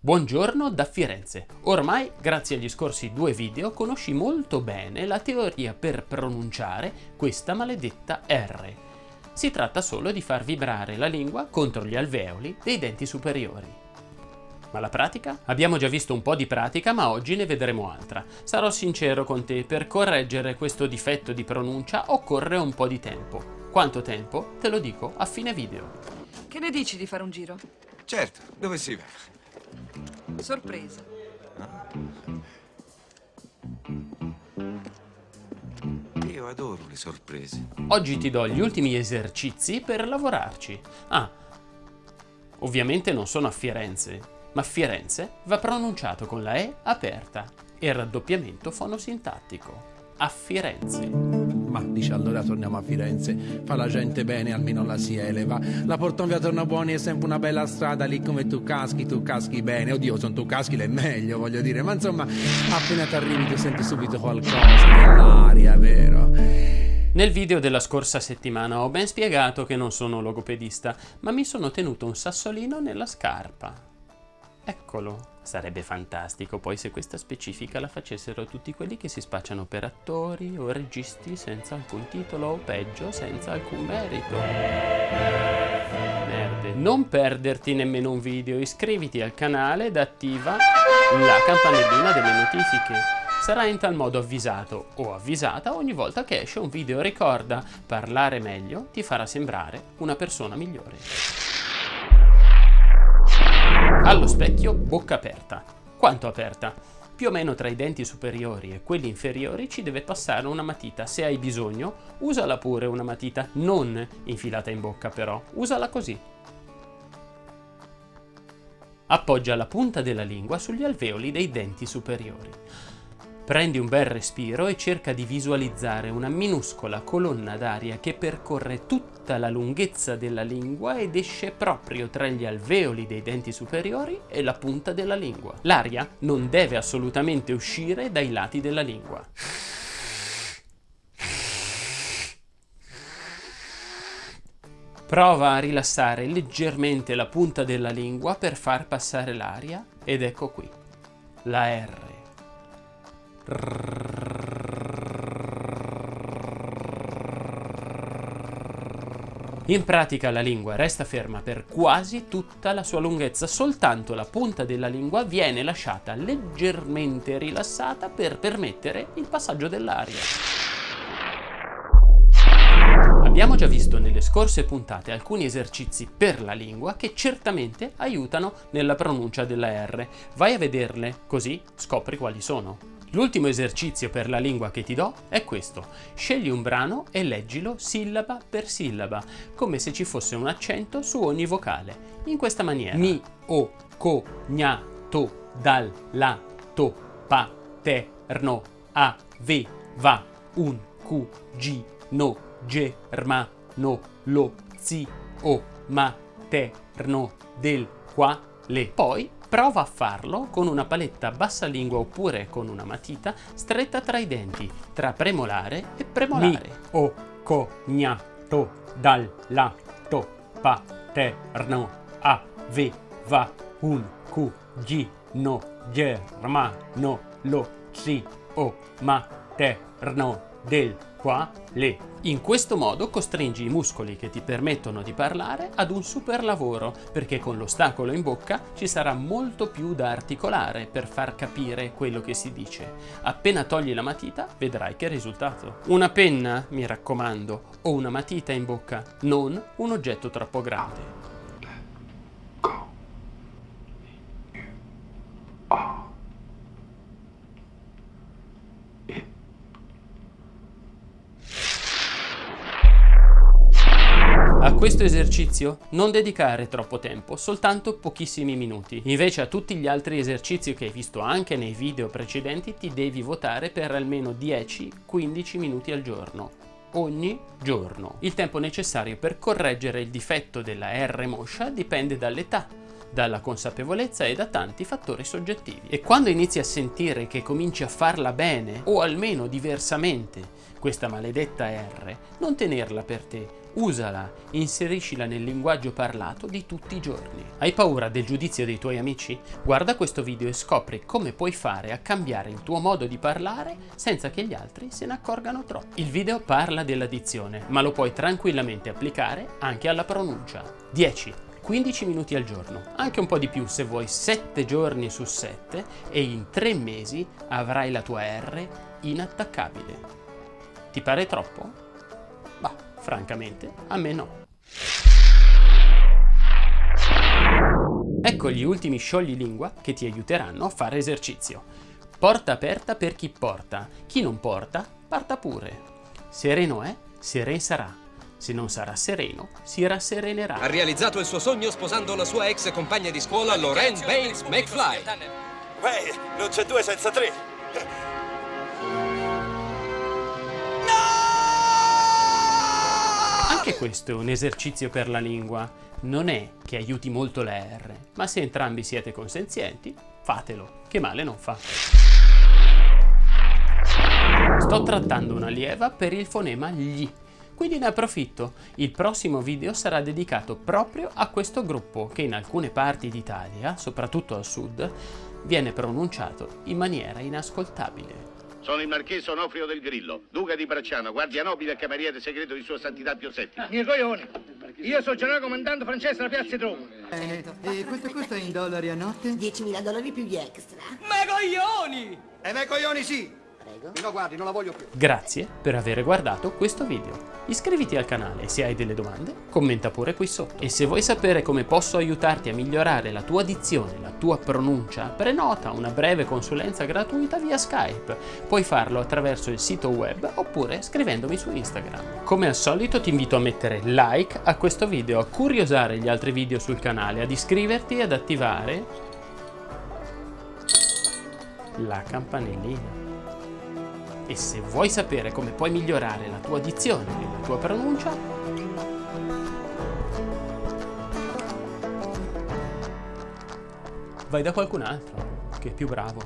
Buongiorno da Firenze. Ormai, grazie agli scorsi due video, conosci molto bene la teoria per pronunciare questa maledetta R. Si tratta solo di far vibrare la lingua contro gli alveoli dei denti superiori. Ma la pratica? Abbiamo già visto un po' di pratica, ma oggi ne vedremo altra. Sarò sincero con te, per correggere questo difetto di pronuncia occorre un po' di tempo. Quanto tempo? Te lo dico a fine video. Che ne dici di fare un giro? Certo, dove si va? Sorpresa. Io adoro le sorprese. Oggi ti do gli ultimi esercizi per lavorarci. Ah, ovviamente non sono a Firenze, ma Firenze va pronunciato con la E aperta e raddoppiamento fonosintattico. A Firenze. Ma dice allora torniamo a Firenze, fa la gente bene, almeno la si eleva. La portano via Tornabuoni è sempre una bella strada, lì come tu caschi, tu caschi bene. Oddio, sono tu caschi l'è meglio, voglio dire. Ma insomma, appena ti arrivi tu senti subito qualcosa nell'aria, vero? Nel video della scorsa settimana ho ben spiegato che non sono logopedista, ma mi sono tenuto un sassolino nella scarpa. Eccolo. Sarebbe fantastico poi se questa specifica la facessero tutti quelli che si spacciano per attori o registi senza alcun titolo o peggio senza alcun merito. Merde. Non perderti nemmeno un video, iscriviti al canale ed attiva la campanellina delle notifiche. Sarai in tal modo avvisato o avvisata ogni volta che esce un video. Ricorda, parlare meglio ti farà sembrare una persona migliore. Allo specchio bocca aperta. Quanto aperta? Più o meno tra i denti superiori e quelli inferiori ci deve passare una matita. Se hai bisogno, usala pure una matita, non infilata in bocca però. Usala così. Appoggia la punta della lingua sugli alveoli dei denti superiori. Prendi un bel respiro e cerca di visualizzare una minuscola colonna d'aria che percorre tutta la lunghezza della lingua ed esce proprio tra gli alveoli dei denti superiori e la punta della lingua. L'aria non deve assolutamente uscire dai lati della lingua. Prova a rilassare leggermente la punta della lingua per far passare l'aria ed ecco qui, la R. In pratica la lingua resta ferma per quasi tutta la sua lunghezza, soltanto la punta della lingua viene lasciata leggermente rilassata per permettere il passaggio dell'aria. Abbiamo già visto nelle scorse puntate alcuni esercizi per la lingua che certamente aiutano nella pronuncia della R. Vai a vederle, così scopri quali sono. L'ultimo esercizio per la lingua che ti do è questo. Scegli un brano e leggilo sillaba per sillaba, come se ci fosse un accento su ogni vocale. In questa maniera. Mi, o, co, gna, to, dal, la, to, pa, te, rno, a, ve, va, un, cu, gi, no, ge, rma, no, lo, zi, o, ma, te, rno, del, qua, le. Poi Prova a farlo con una paletta bassa lingua oppure con una matita stretta tra i denti, tra premolare e premolare. Mi, o, co, gna, to, dal, la, to, pa, te, rno, a, ve, va, un, cu, gi, no, ge, ma, no, lo, si, o, ma, te, rno, del, qua, le. In questo modo costringi i muscoli che ti permettono di parlare ad un super lavoro, perché con l'ostacolo in bocca ci sarà molto più da articolare per far capire quello che si dice. Appena togli la matita vedrai che risultato. Una penna, mi raccomando, o una matita in bocca, non un oggetto troppo grande. Questo esercizio non dedicare troppo tempo, soltanto pochissimi minuti. Invece a tutti gli altri esercizi che hai visto anche nei video precedenti ti devi votare per almeno 10-15 minuti al giorno ogni giorno. Il tempo necessario per correggere il difetto della R moscia dipende dall'età, dalla consapevolezza e da tanti fattori soggettivi. E quando inizi a sentire che cominci a farla bene, o almeno diversamente, questa maledetta R, non tenerla per te, usala, inseriscila nel linguaggio parlato di tutti i giorni. Hai paura del giudizio dei tuoi amici? Guarda questo video e scopri come puoi fare a cambiare il tuo modo di parlare senza che gli altri se ne accorgano troppo. Il video parla dell'addizione, ma lo puoi tranquillamente applicare anche alla pronuncia. 10. 15 minuti al giorno, anche un po' di più se vuoi 7 giorni su 7 e in 3 mesi avrai la tua R inattaccabile. Ti pare troppo? Bah, francamente, a me no. Ecco gli ultimi sciogli lingua che ti aiuteranno a fare esercizio. Porta aperta per chi porta, chi non porta, parta pure. Sereno è, seren sarà. Se non sarà sereno, si rasserenerà. Ha realizzato il suo sogno sposando la sua ex compagna di scuola, Lorraine Baines McFly. Beh, non c'è due senza tre. Anche questo è un esercizio per la lingua. Non è che aiuti molto la R, ma se entrambi siete consenzienti, fatelo, che male non fa. Sto trattando una lieva per il fonema gli, quindi ne approfitto. Il prossimo video sarà dedicato proprio a questo gruppo che in alcune parti d'Italia, soprattutto al sud, viene pronunciato in maniera inascoltabile. Sono il marchese Onofrio del Grillo, duca di Bracciano, guardia nobile e cameriere segreto di Sua Santità Pio VII. Miei coglioni! Io sono generale comandante francese della piazza di Roma. Bene, e quanto costa in dollari a notte? 10.000 dollari più gli extra. Ma coglioni! E me coglioni sì! Prego. No, guardi, non la voglio più. Grazie per aver guardato questo video. Iscriviti al canale e se hai delle domande, commenta pure qui sotto. E se vuoi sapere come posso aiutarti a migliorare la tua dizione, la tua pronuncia, prenota una breve consulenza gratuita via Skype. Puoi farlo attraverso il sito web oppure scrivendomi su Instagram. Come al solito ti invito a mettere like a questo video, a curiosare gli altri video sul canale, ad iscriverti e ad attivare la campanellina. E se vuoi sapere come puoi migliorare la tua dizione e la tua pronuncia, vai da qualcun altro che è più bravo.